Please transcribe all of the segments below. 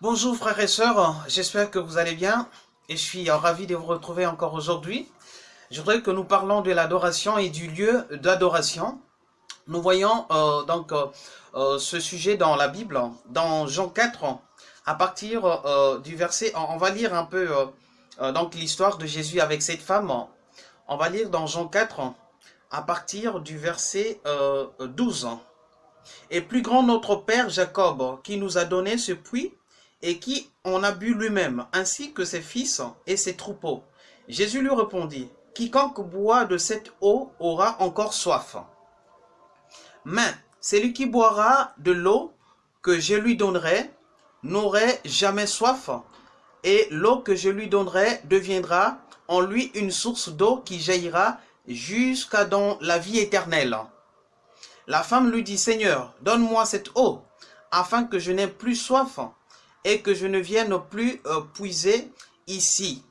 Bonjour frères et sœurs, j'espère que vous allez bien et je suis ravi de vous retrouver encore aujourd'hui. Je voudrais que nous parlons de l'adoration et du lieu d'adoration. Nous voyons euh, donc euh, euh, ce sujet dans la Bible, dans Jean 4, à partir du verset, on, va lire un peu donc l'histoire de Jésus avec cette femme. On va lire dans Jean 4, à partir du verset 12. Et plus grand notre Père Jacob, qui nous a donné ce puits, et qui en a bu lui-même, ainsi que ses fils et ses troupeaux. Jésus lui répondit, Quiconque boit de cette eau aura encore soif. Mais celui qui boira de l'eau que je lui donnerai n'aurait jamais soif, et l'eau que je lui donnerai deviendra en lui une source d'eau qui jaillira jusqu'à dans la vie éternelle. La femme lui dit, Seigneur, donne-moi cette eau, afin que je n'ai plus soif, et que je ne vienne plus euh, puiser ici.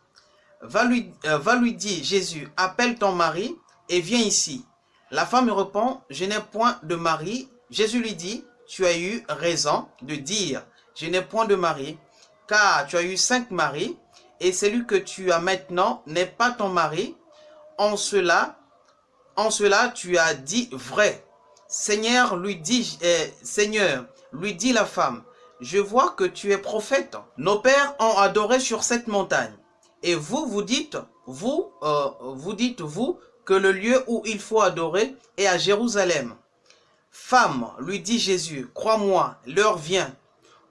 Va lui, euh, va lui dire, Jésus, appelle ton mari et viens ici. La femme répond, je n'ai point de mari. Jésus lui dit, tu as eu raison de dire, je n'ai point de mari, car tu as eu cinq maris, et celui que tu as maintenant n'est pas ton mari. En cela, en cela tu as dit vrai. Seigneur, lui dit, euh, Seigneur, lui dit la femme, je vois que tu es prophète. Nos pères ont adoré sur cette montagne. Et vous, vous dites, vous, euh, vous dites, vous, que le lieu où il faut adorer est à Jérusalem. Femme, lui dit Jésus, crois-moi, l'heure vient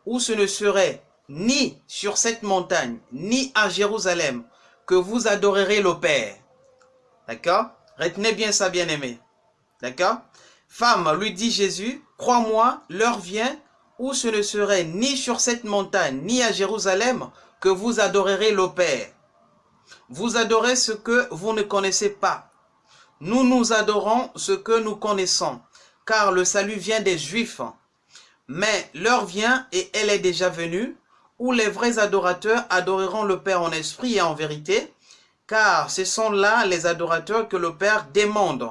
où ce ne serait ni sur cette montagne, ni à Jérusalem, que vous adorerez le Père. D'accord? Retenez bien ça, bien-aimé. D'accord? Femme, lui dit Jésus, crois-moi, l'heure vient où ce ne serait ni sur cette montagne, ni à Jérusalem, que vous adorerez le Père. Vous adorez ce que vous ne connaissez pas. Nous nous adorons ce que nous connaissons, car le salut vient des Juifs. Mais l'heure vient, et elle est déjà venue, où les vrais adorateurs adoreront le Père en esprit et en vérité, car ce sont là les adorateurs que le Père demande.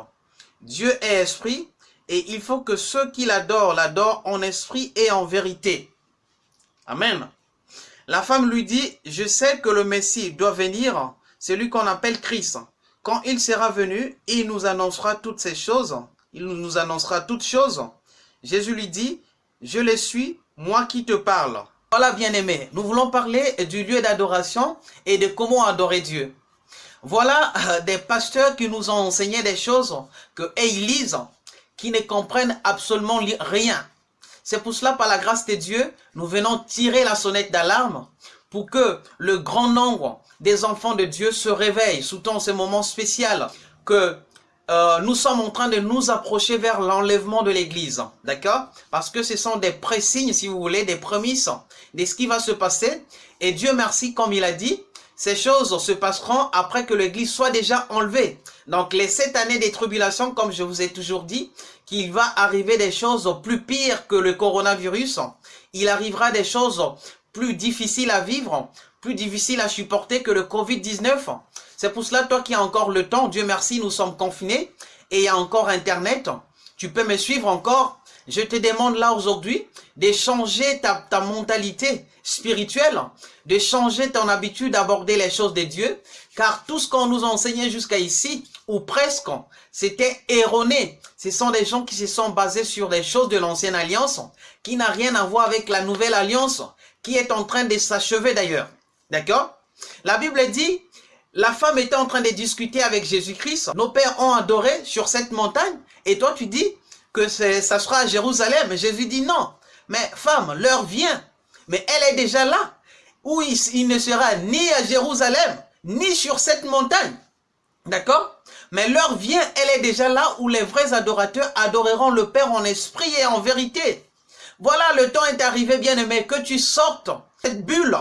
Dieu est esprit, et il faut que ceux qui l'adorent l'adorent en esprit et en vérité. Amen. La femme lui dit, je sais que le Messie doit venir, c'est lui qu'on appelle Christ. Quand il sera venu, il nous annoncera toutes ces choses. Il nous annoncera toutes choses. Jésus lui dit, je le suis, moi qui te parle. Voilà bien-aimé, nous voulons parler du lieu d'adoration et de comment adorer Dieu. Voilà euh, des pasteurs qui nous ont enseigné des choses que lisent qui ne comprennent absolument rien. C'est pour cela, par la grâce de Dieu, nous venons tirer la sonnette d'alarme pour que le grand nombre des enfants de Dieu se réveillent, sous ce moment spécial que euh, nous sommes en train de nous approcher vers l'enlèvement de l'Église, d'accord? Parce que ce sont des présignes, si vous voulez, des prémices de ce qui va se passer. Et Dieu merci, comme il a dit, ces choses se passeront après que l'Église soit déjà enlevée. Donc les sept années des tribulations, comme je vous ai toujours dit, qu'il va arriver des choses plus pires que le coronavirus. Il arrivera des choses plus difficiles à vivre, plus difficiles à supporter que le Covid-19. C'est pour cela, toi qui as encore le temps, Dieu merci, nous sommes confinés et il y a encore Internet. Tu peux me suivre encore. Je te demande là aujourd'hui de changer ta, ta mentalité spirituelle, de changer ton habitude d'aborder les choses de Dieu, car tout ce qu'on nous a enseigné jusqu'à ici, ou presque, c'était erroné. Ce sont des gens qui se sont basés sur des choses de l'ancienne alliance, qui n'a rien à voir avec la nouvelle alliance, qui est en train de s'achever d'ailleurs. D'accord? La Bible dit, la femme était en train de discuter avec Jésus-Christ. Nos pères ont adoré sur cette montagne. Et toi, tu dis que ça sera à Jérusalem. Jésus dit non. Mais femme, l'heure vient. Mais elle est déjà là. Où il ne sera ni à Jérusalem, ni sur cette montagne. D'accord? Mais l'heure vient, elle est déjà là où les vrais adorateurs adoreront le Père en esprit et en vérité. Voilà, le temps est arrivé, bien-aimé, que tu sortes cette bulle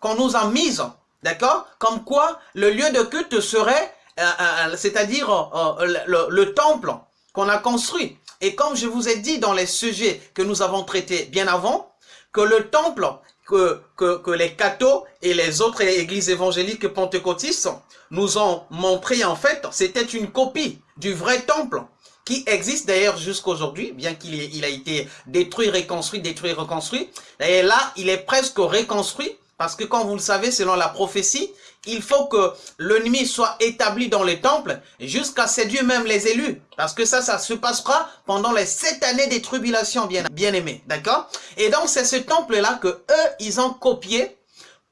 qu'on nous a mise, d'accord? Comme quoi, le lieu de culte serait, euh, euh, c'est-à-dire euh, le, temple qu'on a construit. Et comme je vous ai dit dans les sujets que nous avons traités bien avant, que le temple que, que, que les cathos et les autres églises évangéliques pentecôtistes nous ont montré en fait, c'était une copie du vrai temple qui existe d'ailleurs jusqu'aujourd'hui, bien qu'il il a été détruit, reconstruit, détruit, reconstruit. Et là, il est presque reconstruit, parce que comme vous le savez, selon la prophétie, il faut que l'ennemi soit établi dans les temples jusqu'à séduire même les élus. Parce que ça, ça se passera pendant les sept années des tribulations, bien, bien aimés. D'accord? Et donc, c'est ce temple-là que eux, ils ont copié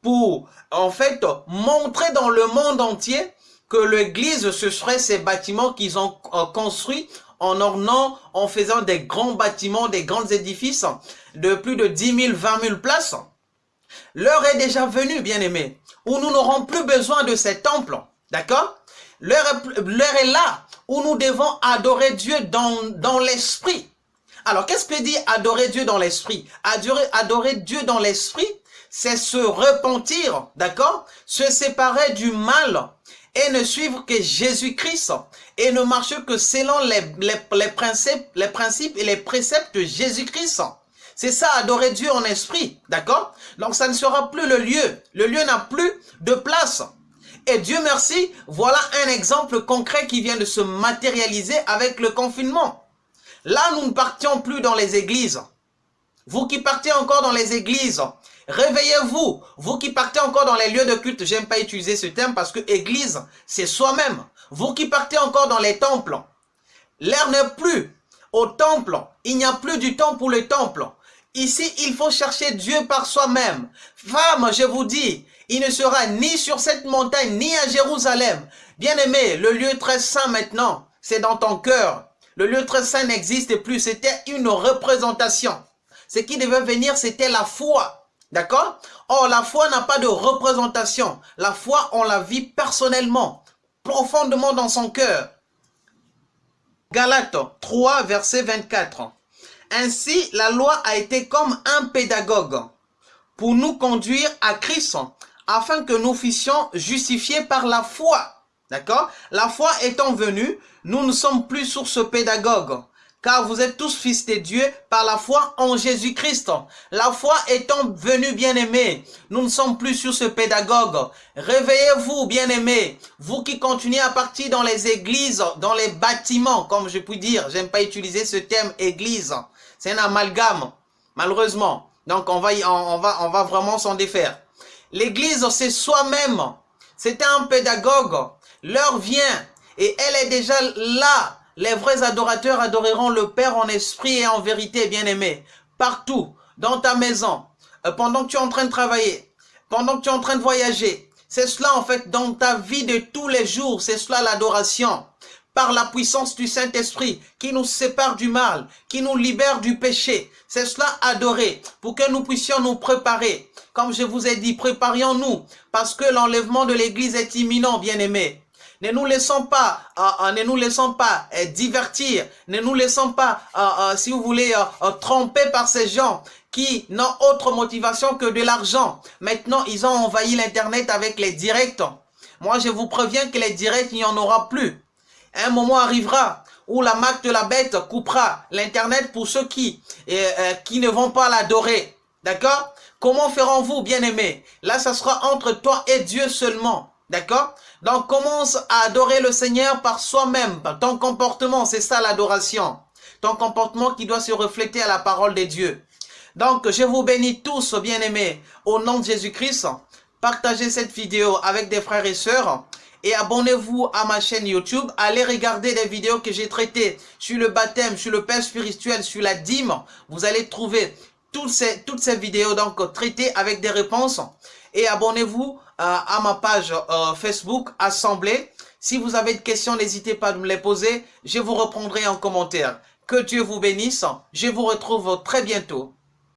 pour, en fait, montrer dans le monde entier que l'église, ce serait ces bâtiments qu'ils ont euh, construits en ornant, en faisant des grands bâtiments, des grands édifices de plus de 10 000, 20 000 places. L'heure est déjà venue, bien aimés où nous n'aurons plus besoin de ces temples. D'accord? L'heure est là où nous devons adorer Dieu dans, dans l'esprit. Alors, qu'est-ce que dit adorer Dieu dans l'esprit? Adorer, adorer Dieu dans l'esprit, c'est se repentir, d'accord? Se séparer du mal et ne suivre que Jésus-Christ et ne marcher que selon les, les, principes, les principes et les préceptes de Jésus-Christ. C'est ça, adorer Dieu en esprit, d'accord? Donc ça ne sera plus le lieu. Le lieu n'a plus de place. Et Dieu merci, voilà un exemple concret qui vient de se matérialiser avec le confinement. Là, nous ne partions plus dans les églises. Vous qui partez encore dans les églises, réveillez-vous. Vous qui partez encore dans les lieux de culte, j'aime pas utiliser ce terme parce que église, c'est soi-même. Vous qui partez encore dans les temples, l'air n'est plus au temple. Il n'y a plus du temps pour les temples. Ici, il faut chercher Dieu par soi-même. Femme, je vous dis, il ne sera ni sur cette montagne, ni à Jérusalem. Bien-aimé, le lieu très saint maintenant, c'est dans ton cœur. Le lieu très saint n'existe plus, c'était une représentation. Ce qui devait venir, c'était la foi. D'accord? Or, la foi n'a pas de représentation. La foi, on la vit personnellement, profondément dans son cœur. Galates 3, verset 24. Ainsi, la loi a été comme un pédagogue pour nous conduire à Christ afin que nous fussions justifiés par la foi. D'accord? La foi étant venue, nous ne sommes plus sur ce pédagogue, car vous êtes tous fils de Dieu par la foi en Jésus-Christ. La foi étant venue, bien-aimés, nous ne sommes plus sur ce pédagogue. Réveillez-vous, bien-aimés, vous qui continuez à partir dans les églises, dans les bâtiments, comme je puis dire, j'aime pas utiliser ce terme église, c'est un amalgame, malheureusement. Donc on va, on va, on va vraiment s'en défaire. L'église, c'est soi-même. C'est un pédagogue. L'heure vient et elle est déjà là. Les vrais adorateurs adoreront le Père en esprit et en vérité, bien-aimé. Partout, dans ta maison, euh, pendant que tu es en train de travailler, pendant que tu es en train de voyager. C'est cela en fait dans ta vie de tous les jours, c'est cela l'adoration par la puissance du Saint-Esprit qui nous sépare du mal, qui nous libère du péché. C'est cela adorer pour que nous puissions nous préparer. Comme je vous ai dit, préparions-nous parce que l'enlèvement de l'Église est imminent, bien-aimés. Ne nous laissons pas, euh, euh, ne nous laissons pas euh, divertir, ne nous laissons pas, si vous voulez, tromper par ces gens qui n'ont autre motivation que de l'argent. Maintenant, ils ont envahi l'Internet avec les directs. Moi, je vous préviens que les directs, il n'y en aura plus. Un moment arrivera où la marque de la bête coupera l'Internet pour ceux qui, euh, euh, ne vont pas l'adorer. D'accord? Comment ferons-vous, bien-aimés? Là, ça sera entre toi et Dieu seulement. D'accord? Donc, commence à adorer le Seigneur par soi-même. Ton comportement, c'est ça l'adoration. Ton comportement qui doit se refléter à la parole de Dieu. Donc, je vous bénis tous, bien-aimés, au nom de Jésus-Christ. Partagez cette vidéo avec des frères et sœurs et abonnez-vous à ma chaîne YouTube. Allez regarder les vidéos que j'ai traitées sur le baptême, sur le père spirituel, sur la dîme. Vous allez trouver toutes ces, vidéos donc traitées avec des réponses. Et abonnez-vous euh, à ma page euh, Facebook Assemblée. Si vous avez des questions, n'hésitez pas à me les poser. Je vous reprendrai en commentaire. Que Dieu vous bénisse. Je vous retrouve très bientôt.